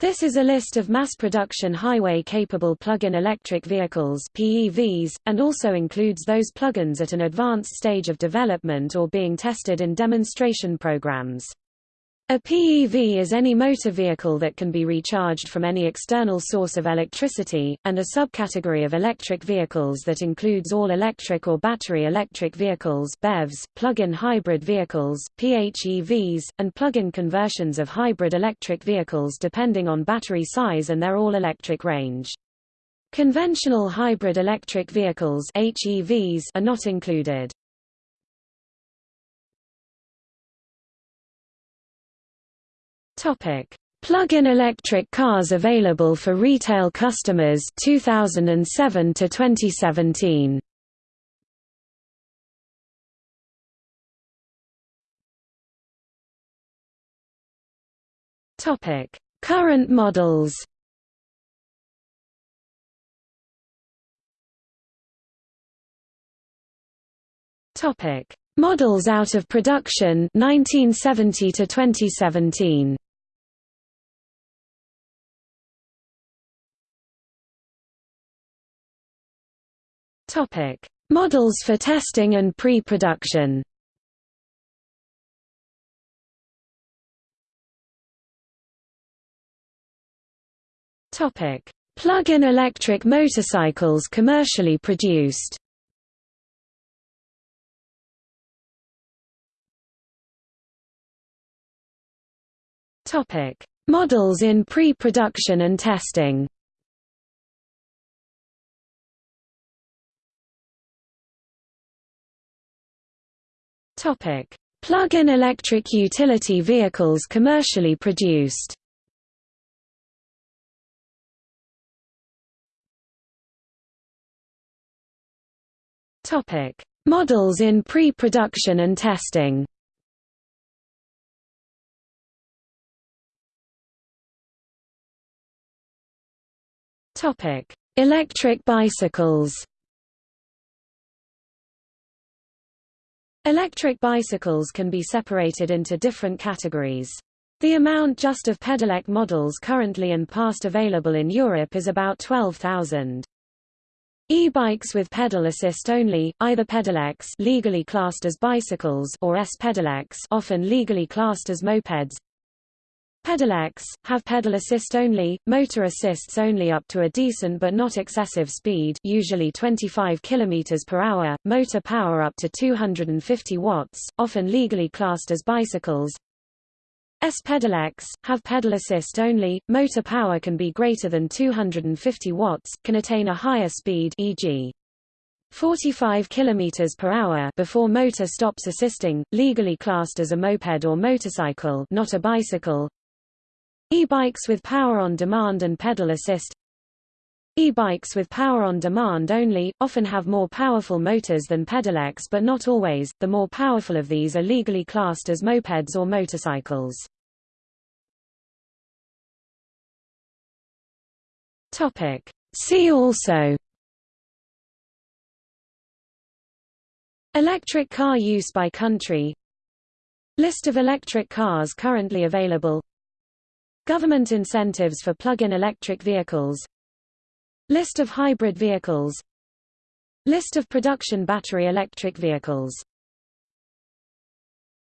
This is a list of mass-production highway-capable plug-in electric vehicles PEVs, and also includes those plug-ins at an advanced stage of development or being tested in demonstration programs. A PEV is any motor vehicle that can be recharged from any external source of electricity, and a subcategory of electric vehicles that includes all electric or battery electric vehicles BEVs, plug-in hybrid vehicles, PHEVs, and plug-in conversions of hybrid electric vehicles depending on battery size and their all-electric range. Conventional hybrid electric vehicles HEVs are not included. Plug-in electric cars available for retail customers 2007 to 2017. Topic: Current models. Topic: Models out of production 1970 to 2017. Topic: Models for testing and pre-production. Topic: Plug-in electric motorcycles commercially produced. Topic: Models in pre-production and testing. Plug-in electric utility vehicles commercially produced. Models in pre-production and testing. Topic: Electric bicycles. Electric bicycles can be separated into different categories. The amount just of pedelec models currently and past available in Europe is about 12,000. E-bikes with pedal assist only, either pedelecs legally classed as bicycles or S-pedelecs often legally classed as mopeds, Pedelecs, have pedal assist only, motor assists only up to a decent but not excessive speed usually 25 km per hour, motor power up to 250 watts, often legally classed as bicycles. S-pedelecs, have pedal assist only, motor power can be greater than 250 watts, can attain a higher speed e.g. 45 km per hour before motor stops assisting, legally classed as a moped or motorcycle not a bicycle. E-bikes with power on demand and pedal assist. E-bikes with power on demand only, often have more powerful motors than pedelecs but not always, the more powerful of these are legally classed as mopeds or motorcycles. See also. Electric car use by country. List of electric cars currently available Government incentives for plug-in electric vehicles. List of hybrid vehicles. List of production battery electric vehicles